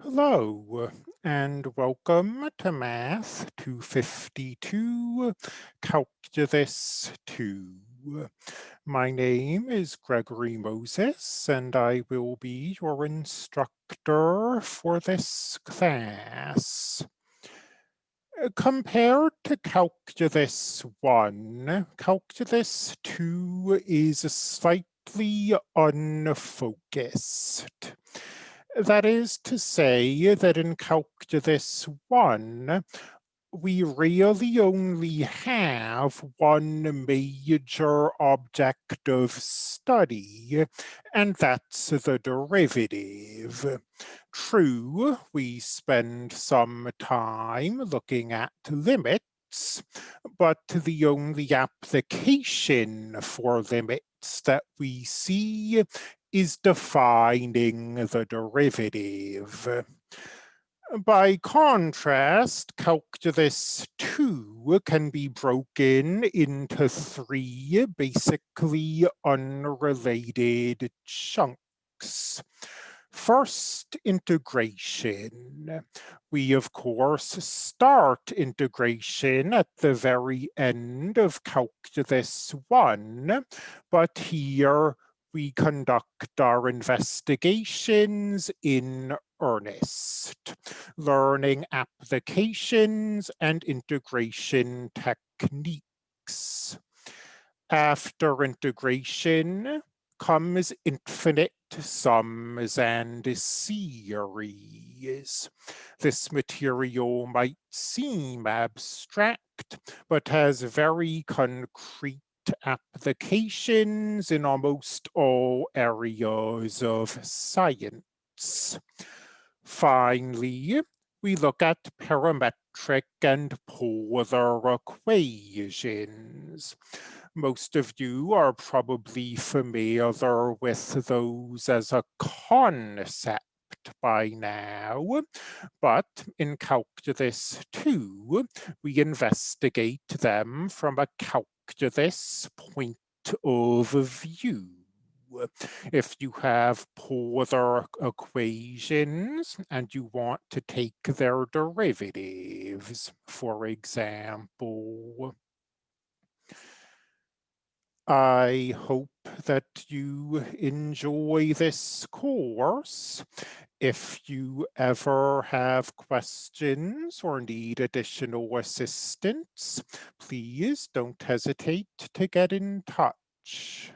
Hello and welcome to Math 252 Calculus 2. My name is Gregory Moses and I will be your instructor for this class. Compared to Calculus 1, Calculus 2 is slightly unfocused. That is to say that in Calculus 1, we really only have one major object of study, and that's the derivative. True, we spend some time looking at limits, but the only application for limits that we see is defining the derivative. By contrast, calculus 2 can be broken into three basically unrelated chunks. First, integration. We, of course, start integration at the very end of calculus 1, but here we conduct our investigations in earnest, learning applications and integration techniques. After integration comes infinite sums and series. This material might seem abstract, but has very concrete applications in almost all areas of science. Finally, we look at parametric and polar equations. Most of you are probably familiar with those as a concept by now, but in Calculus 2, we investigate them from a calculus point of view. If you have polar equations and you want to take their derivatives, for example, I hope that you enjoy this course. If you ever have questions or need additional assistance, please don't hesitate to get in touch.